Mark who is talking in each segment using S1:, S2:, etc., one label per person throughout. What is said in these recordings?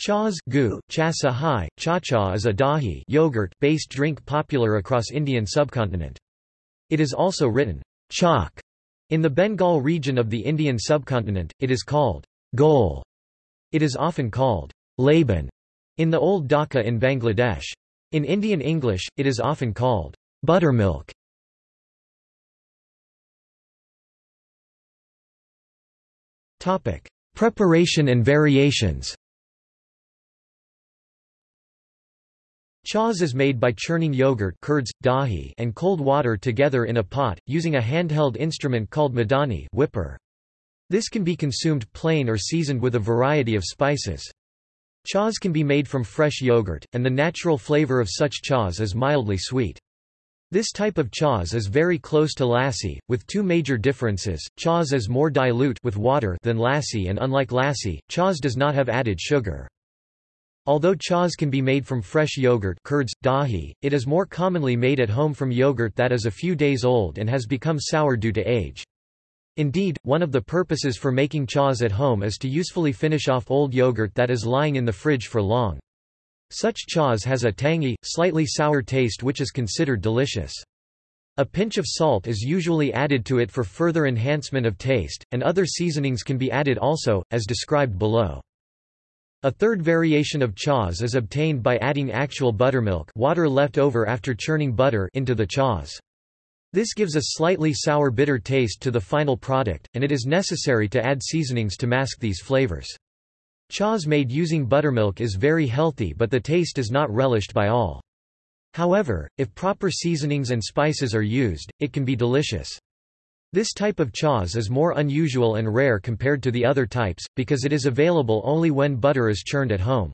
S1: Chas gu, chasa hai, cha-cha is a dahi yogurt-based drink popular across Indian subcontinent. It is also written chak. In the Bengal region of the Indian subcontinent, it is called ghol. It is often called laban in the Old Dhaka in Bangladesh. In Indian English, it is often called buttermilk. Preparation and variations Chas is made by churning yogurt curds, dahi and cold water together in a pot, using a handheld instrument called madani whipper. This can be consumed plain or seasoned with a variety of spices. Chas can be made from fresh yogurt, and the natural flavor of such chas is mildly sweet. This type of chas is very close to lassi, with two major differences, chas is more dilute with water than lassi and unlike lassi, chas does not have added sugar. Although chas can be made from fresh yogurt curds, dahi, it is more commonly made at home from yogurt that is a few days old and has become sour due to age. Indeed, one of the purposes for making chas at home is to usefully finish off old yogurt that is lying in the fridge for long. Such chas has a tangy, slightly sour taste which is considered delicious. A pinch of salt is usually added to it for further enhancement of taste, and other seasonings can be added also, as described below. A third variation of chas is obtained by adding actual buttermilk water left over after churning butter into the chas. This gives a slightly sour bitter taste to the final product, and it is necessary to add seasonings to mask these flavors. Chas made using buttermilk is very healthy but the taste is not relished by all. However, if proper seasonings and spices are used, it can be delicious. This type of chas is more unusual and rare compared to the other types, because it is available only when butter is churned at home.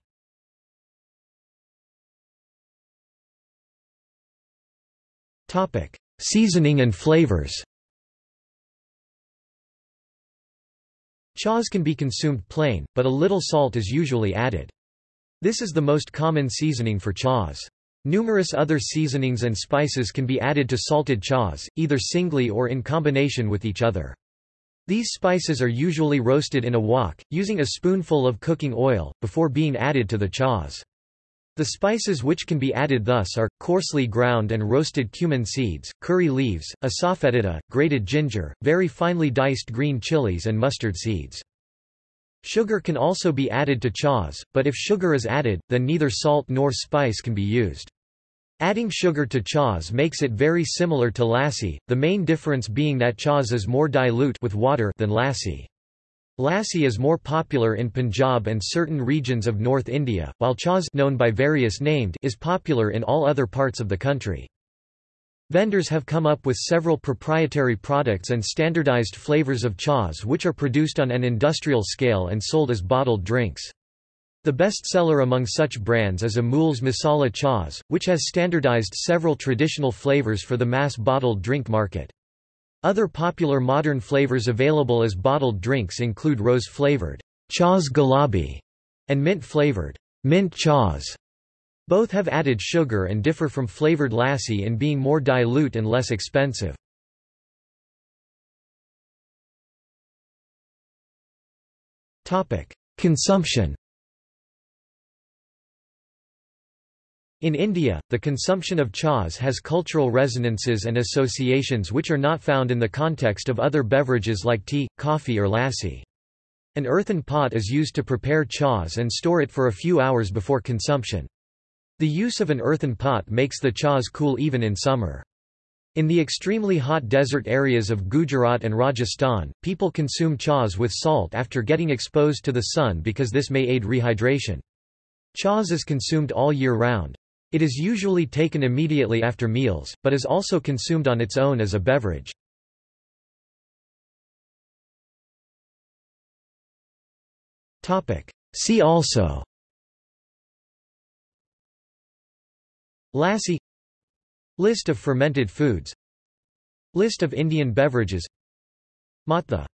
S1: Seasoning and flavors Chas can be consumed plain, but a little salt is usually added. This is the most common seasoning for chas. Numerous other seasonings and spices can be added to salted chas, either singly or in combination with each other. These spices are usually roasted in a wok, using a spoonful of cooking oil, before being added to the chas. The spices which can be added thus are, coarsely ground and roasted cumin seeds, curry leaves, asafoetida, grated ginger, very finely diced green chilies and mustard seeds. Sugar can also be added to chas, but if sugar is added, then neither salt nor spice can be used. Adding sugar to chas makes it very similar to lassi, the main difference being that chas is more dilute with water than lassi. Lassi is more popular in Punjab and certain regions of North India, while chas known by various named is popular in all other parts of the country. Vendors have come up with several proprietary products and standardized flavors of chas which are produced on an industrial scale and sold as bottled drinks. The best seller among such brands is Amul's Masala Chas, which has standardized several traditional flavors for the mass bottled drink market. Other popular modern flavors available as bottled drinks include rose-flavored Chas Gulabi and mint-flavored mint Chas. Both have added sugar and differ from flavored lassi in being more dilute and less expensive. Consumption In India, the consumption of chas has cultural resonances and associations which are not found in the context of other beverages like tea, coffee or lassi. An earthen pot is used to prepare chas and store it for a few hours before consumption. The use of an earthen pot makes the chas cool even in summer. In the extremely hot desert areas of Gujarat and Rajasthan, people consume chas with salt after getting exposed to the sun because this may aid rehydration. Chas is consumed all year round. It is usually taken immediately after meals, but is also consumed on its own as a beverage. See also. Lassi. List of fermented foods. List of Indian beverages. Matha